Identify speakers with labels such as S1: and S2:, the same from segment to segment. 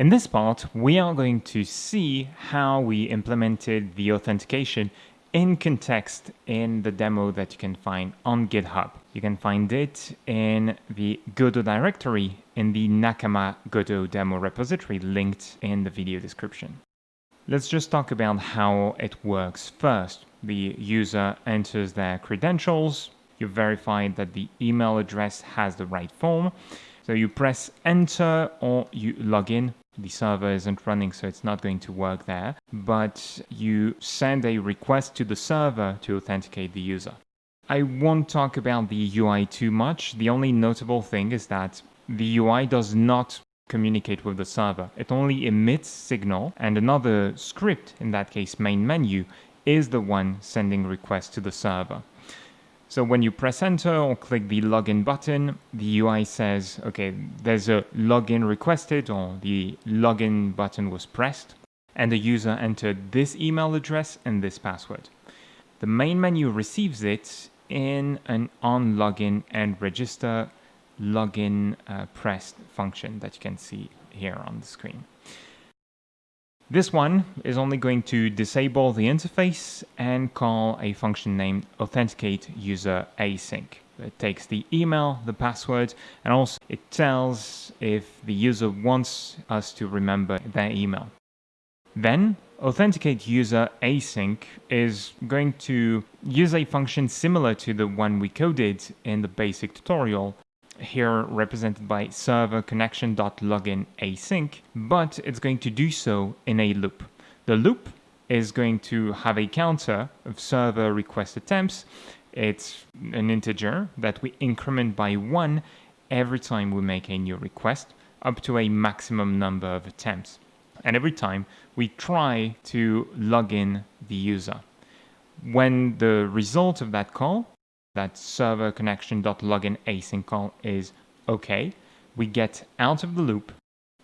S1: In this part, we are going to see how we implemented the authentication in context in the demo that you can find on GitHub. You can find it in the Godot directory in the Nakama Godot demo repository linked in the video description. Let's just talk about how it works first. The user enters their credentials, you verify that the email address has the right form, so you press enter or you log in the server isn't running, so it's not going to work there. But you send a request to the server to authenticate the user. I won't talk about the UI too much. The only notable thing is that the UI does not communicate with the server. It only emits signal and another script, in that case main menu, is the one sending requests to the server. So when you press enter or click the login button, the UI says, okay, there's a login requested or the login button was pressed and the user entered this email address and this password. The main menu receives it in an on login and register login uh, pressed function that you can see here on the screen. This one is only going to disable the interface and call a function named authenticate user async. It takes the email, the password, and also it tells if the user wants us to remember their email. Then authenticate user async is going to use a function similar to the one we coded in the basic tutorial here represented by server connection.login async, but it's going to do so in a loop. The loop is going to have a counter of server request attempts. It's an integer that we increment by one every time we make a new request up to a maximum number of attempts. And every time we try to log in the user. When the result of that call that server connection.login async call is okay. We get out of the loop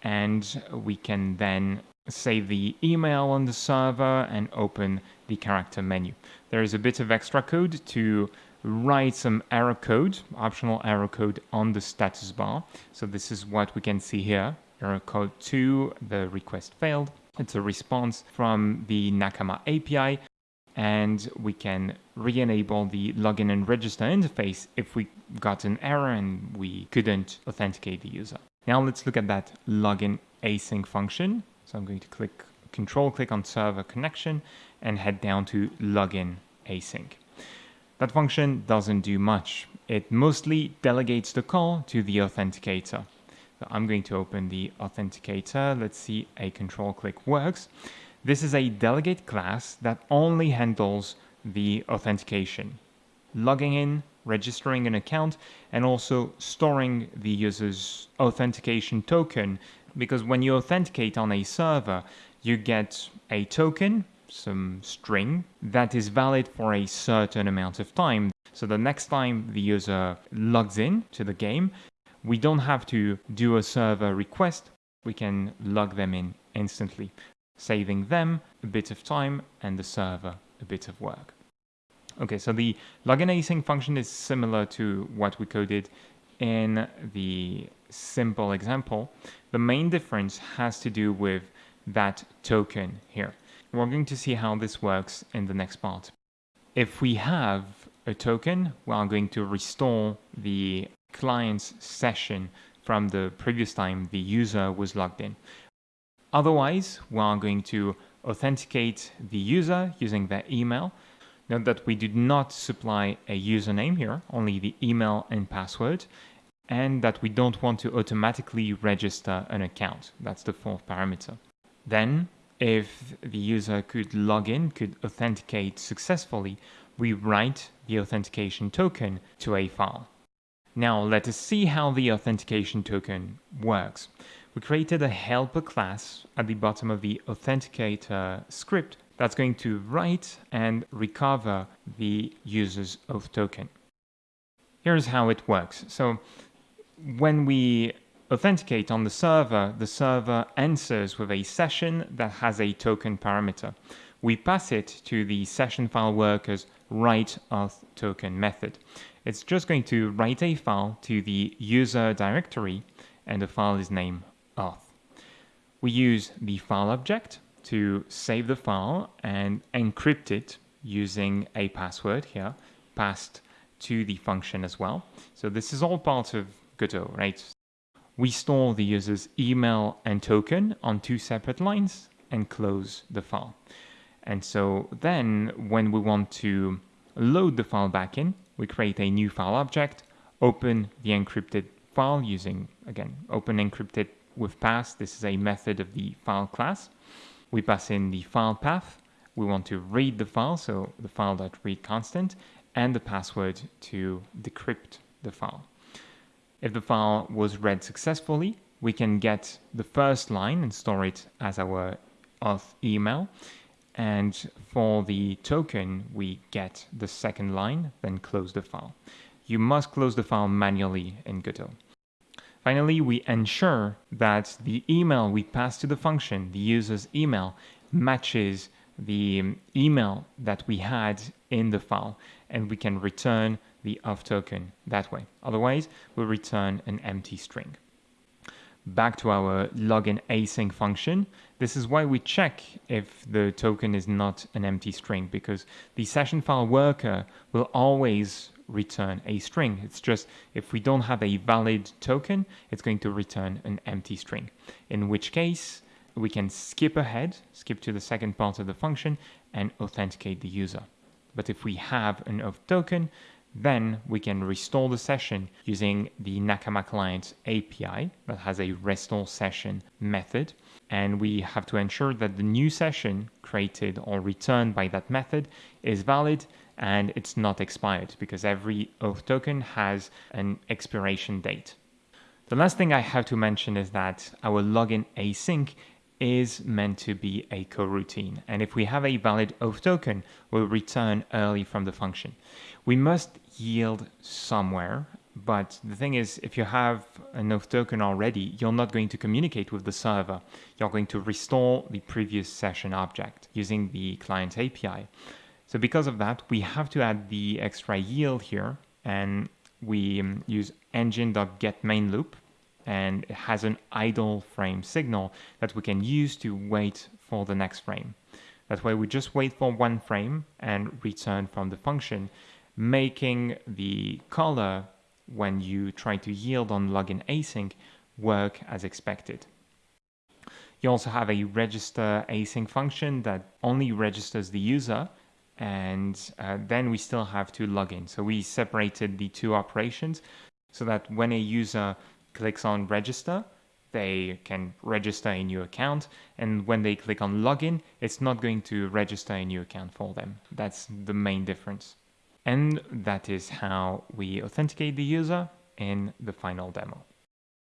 S1: and we can then save the email on the server and open the character menu. There is a bit of extra code to write some error code, optional error code on the status bar. So this is what we can see here. Error code 2, the request failed. It's a response from the Nakama API and we can re-enable the login and register interface if we got an error and we couldn't authenticate the user. Now let's look at that login async function. So I'm going to click control click on server connection and head down to login async. That function doesn't do much. It mostly delegates the call to the authenticator. So I'm going to open the authenticator. Let's see a control click works. This is a delegate class that only handles the authentication, logging in, registering an account, and also storing the user's authentication token. Because when you authenticate on a server, you get a token, some string, that is valid for a certain amount of time. So the next time the user logs in to the game, we don't have to do a server request, we can log them in instantly saving them a bit of time and the server a bit of work. Okay, so the login async function is similar to what we coded in the simple example. The main difference has to do with that token here. We're going to see how this works in the next part. If we have a token, we are going to restore the client's session from the previous time the user was logged in. Otherwise, we are going to authenticate the user using their email. Note that we did not supply a username here, only the email and password, and that we don't want to automatically register an account. That's the fourth parameter. Then, if the user could log in, could authenticate successfully, we write the authentication token to a file. Now let us see how the authentication token works we created a helper class at the bottom of the authenticator script that's going to write and recover the user's auth token. Here's how it works. So when we authenticate on the server, the server answers with a session that has a token parameter. We pass it to the session file worker's write auth token method. It's just going to write a file to the user directory and the file is named We use the file object to save the file and encrypt it using a password here passed to the function as well. So this is all part of Godot, right? We store the user's email and token on two separate lines and close the file. And so then when we want to load the file back in, we create a new file object, open the encrypted file using, again, open encrypted with pass. This is a method of the file class. We pass in the file path. We want to read the file, so the file.read constant, and the password to decrypt the file. If the file was read successfully, we can get the first line and store it as our auth email. And for the token, we get the second line, then close the file. You must close the file manually in Godot. Finally, we ensure that the email we pass to the function, the user's email, matches the email that we had in the file and we can return the auth token that way. Otherwise, we'll return an empty string. Back to our login async function. This is why we check if the token is not an empty string because the session file worker will always return a string. It's just if we don't have a valid token, it's going to return an empty string. In which case, we can skip ahead, skip to the second part of the function and authenticate the user. But if we have an auth token, then we can restore the session using the Nakama Client API that has a restore session method. And we have to ensure that the new session created or returned by that method is valid and it's not expired because every auth token has an expiration date. The last thing I have to mention is that our login async is meant to be a coroutine. And if we have a valid auth token, we'll return early from the function. We must yield somewhere, but the thing is, if you have an auth token already, you're not going to communicate with the server. You're going to restore the previous session object using the client API. So because of that, we have to add the extra yield here and we um, use engine.getMainLoop and it has an idle frame signal that we can use to wait for the next frame. That way we just wait for one frame and return from the function, making the caller when you try to yield on login async work as expected. You also have a register async function that only registers the user and uh, then we still have to log in. So we separated the two operations so that when a user clicks on register, they can register a new account. And when they click on login, it's not going to register a new account for them. That's the main difference. And that is how we authenticate the user in the final demo.